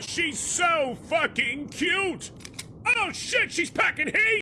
She's so fucking cute! Oh shit, she's packing heat!